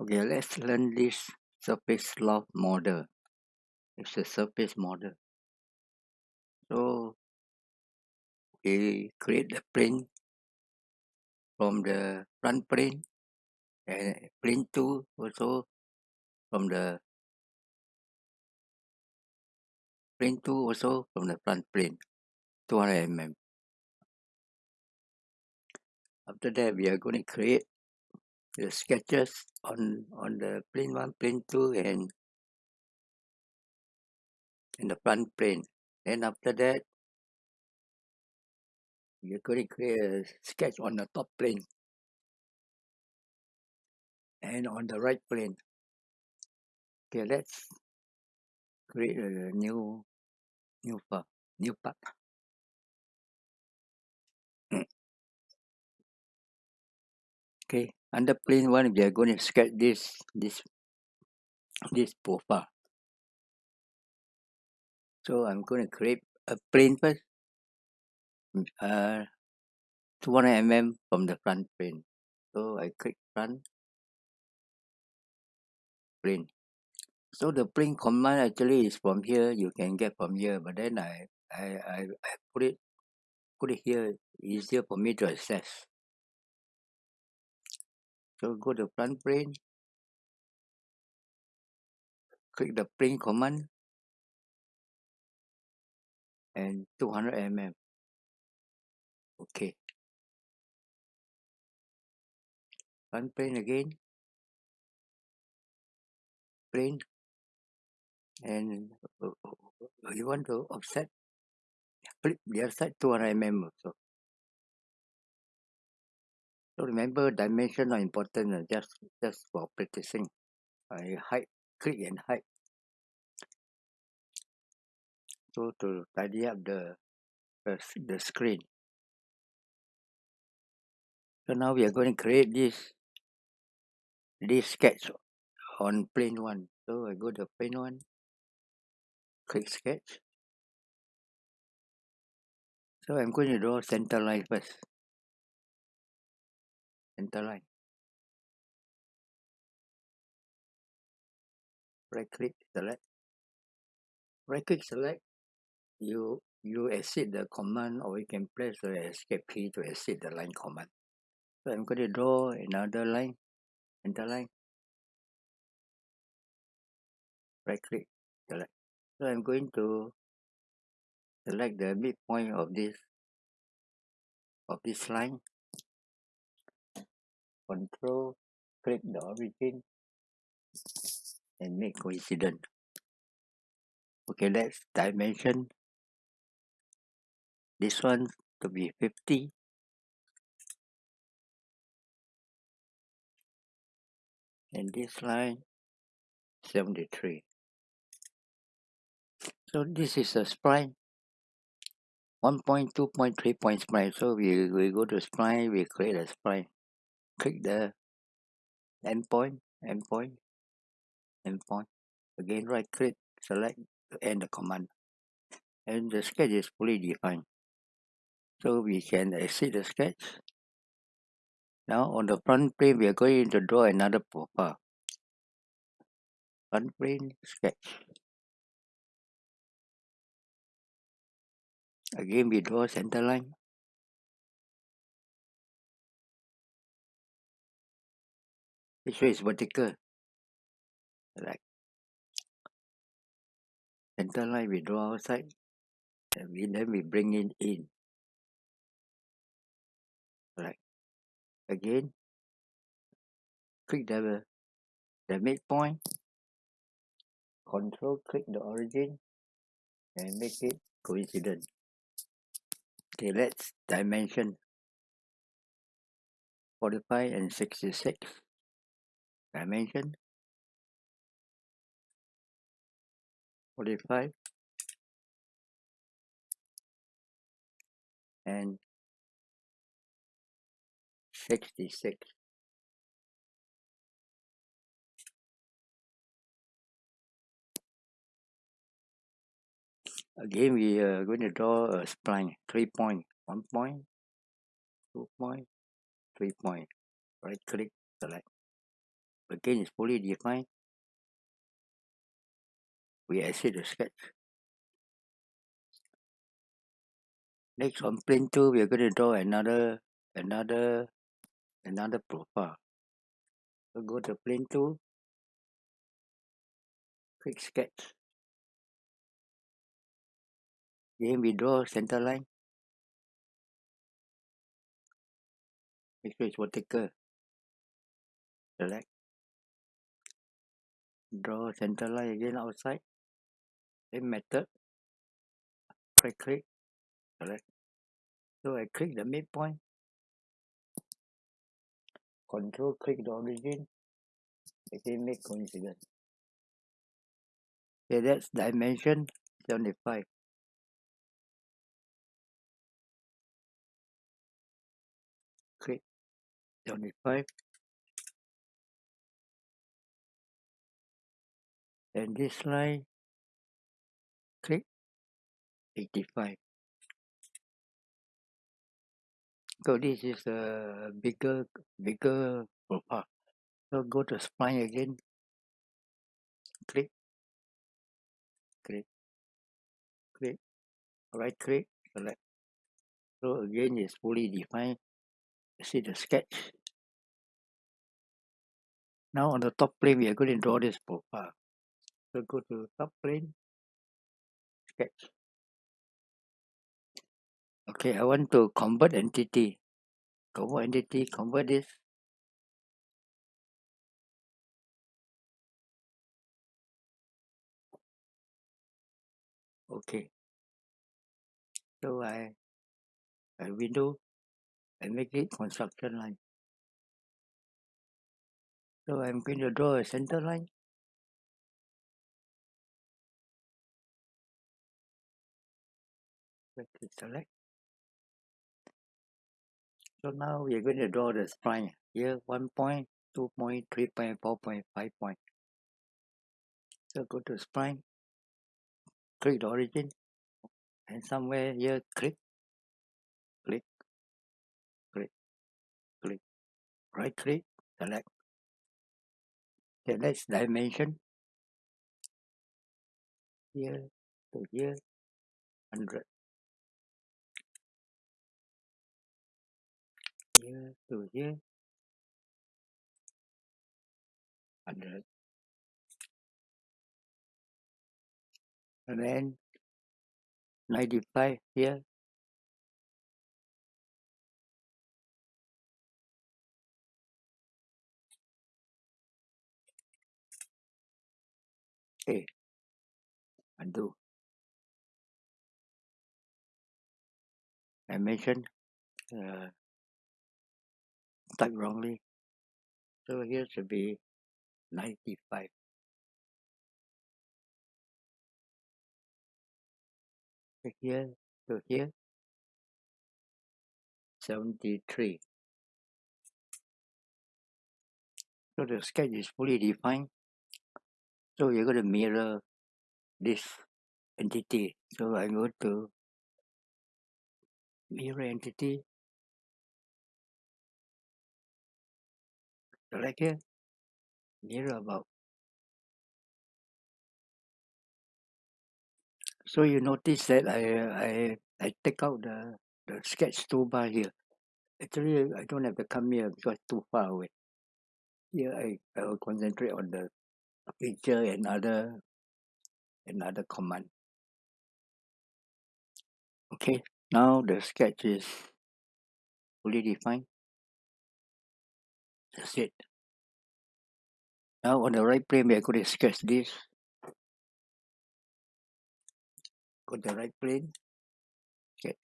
Okay, let's learn this surface loft model. It's a surface model. So we create the plane from the front plane and plane 2 also from the plane 2 also from the front plane 200 mm. After that we are going to create the sketches on on the plane 1, plane 2 and in the front plane. Then after that are going to create a sketch on the top plane and on the right plane. Okay, let's create a new new part. New part. Okay, under plane one, we are going to sketch this this this profile. So I'm going to create a plane first. mm, Uh, 200 mm from the front plane. So I click front plane. So the plane command actually is from here. You can get from here, but then I I I, I put it put it here easier for me to access. So go to front plane, click the plane command and 200 mm. Okay. Front plane again. Plane and uh, uh, you want to offset flip the other side 200 mm also. So remember dimension are important uh, just just for practicing. I hide click and hide. So to tidy up the the, the screen. So now we are going to create this this sketch on plane one. So I go to plane one, click sketch. So I'm going to draw center line first. Center line. Right click select. Right click select. You you exit the command or you can press the escape key to exit the line command. So I'm going to draw another line, enter line. Right click select. So I'm going to select the midpoint of this of this line. Control click the origin and make coincident. Okay, let's dimension this one to be 50 and this line 73. So this is a spline, 1 point, 2 point, 3 point spline. So we, we go to spline, we create a spline. Click the endpoint, endpoint, endpoint. Again, right click, select to end the command. And the sketch is fully defined. So we can exit the sketch. Now on the front plane, we are going to draw another profile. Front plane sketch. Again, we draw center line. This way is vertical. Like center line, we draw outside. And we, then we bring it in. right again, click the, the midpoint. Control click the origin and make it coincident. Okay, let's dimension 45 and 66. Dimension 45 and 66. Again, we are going to draw a spline, three point, one point, two point, three point. Right click, select, again is fully defined. We exit the sketch. Next on plane two, we are going to draw another, another, another profile. Go to plane two, click sketch. Then we draw center line. Make sure it's vertical. Select. Draw center line again outside. Same method. Right click. Select. So I click the midpoint. Control click the origin. Again make coincidence. Okay, that's dimension 75. Click 75. And this line, click 85. So this is a bigger, bigger profile. So go to spline again. Click, click, click, right click, select. So again, it's fully defined. See the sketch. Now on the top plane, we are going to draw this profile. So go to plane, sketch. Okay, I want to convert entity. Convert entity, convert this. Okay. So I, I window, I make it construction line. So I'm going to draw a center line. Click select. So now we are going to draw the spline. Here, one point, two point, three point, four point, five point. So go to spline, click the origin, and somewhere here, click, click, click, click, right click, select. Next dimension, here to here, 100. Here to here, 100. And then 95 here, okay, undo. Dimension, uh, type wrongly. So here should be 95. So here to here, 73. So the sketch is fully defined. So you're going to mirror this entity. So I go to mirror entity, select here, mirror about. So you notice that I I I take out the the sketch toolbar here. Actually, I don't have to come here because too far away. Here I, I will concentrate on the feature and other and other command. Okay, now the sketch is fully defined. That's it. Now on the right plane, we are going to sketch this. Go to the right plane, sketch.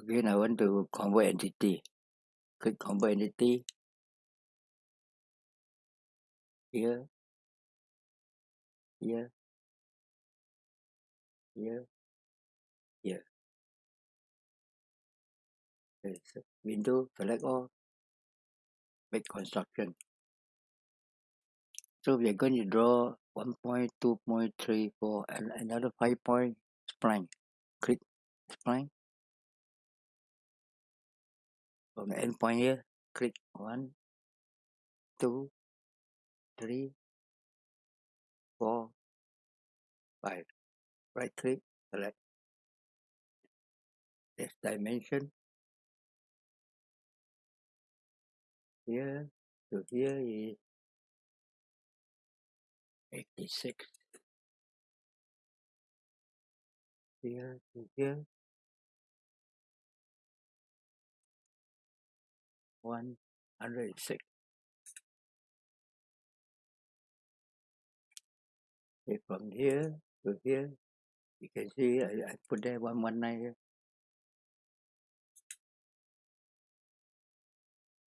Again, I want to convert entity. Click convert entity. Here, here, here. Window, select all, make construction. So we are going to draw one point, two point, three, four, and another five point spline. Click spline, from the endpoint here, click one, two, three, four, five. Right click, select this dimension. Here to here is 86. Here to here, 106. Okay, from here to here, you can see I, I put there 119 here.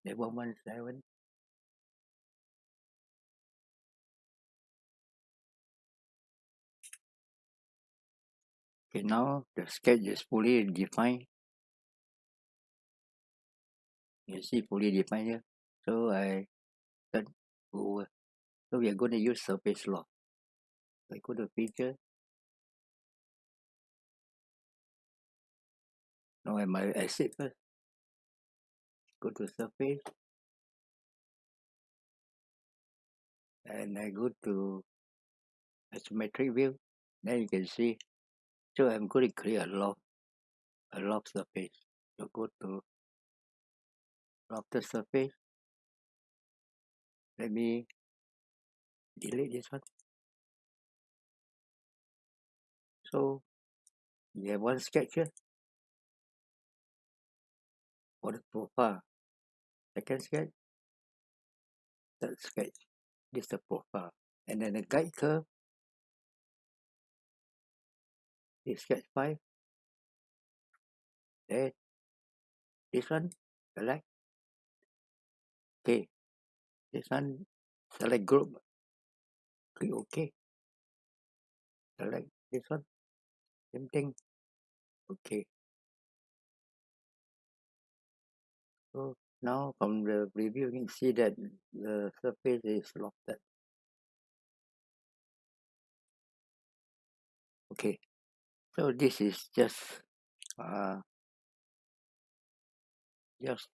There 117. Okay, now the sketch is fully defined. You see fully defined here. So I turn over. Oh, so we are going to use surface loft. I go to feature. Now I might exit first. Go to surface. And I go to isometric view. Then you can see. So I'm going to create a loft. A loft surface. So go to lofted surface. Let me delete this one. So you have one sketch here for the profile. Second sketch, third sketch. This is the profile. And then the guide curve is sketch 5. Then this one, select. Okay. This one, select group. Click OK. Select this one. Same thing. Okay. So now from the preview you can see that the surface is lofted. Okay. So this is just uh just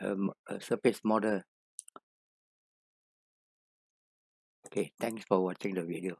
um, a surface model. Okay, thanks for watching the video.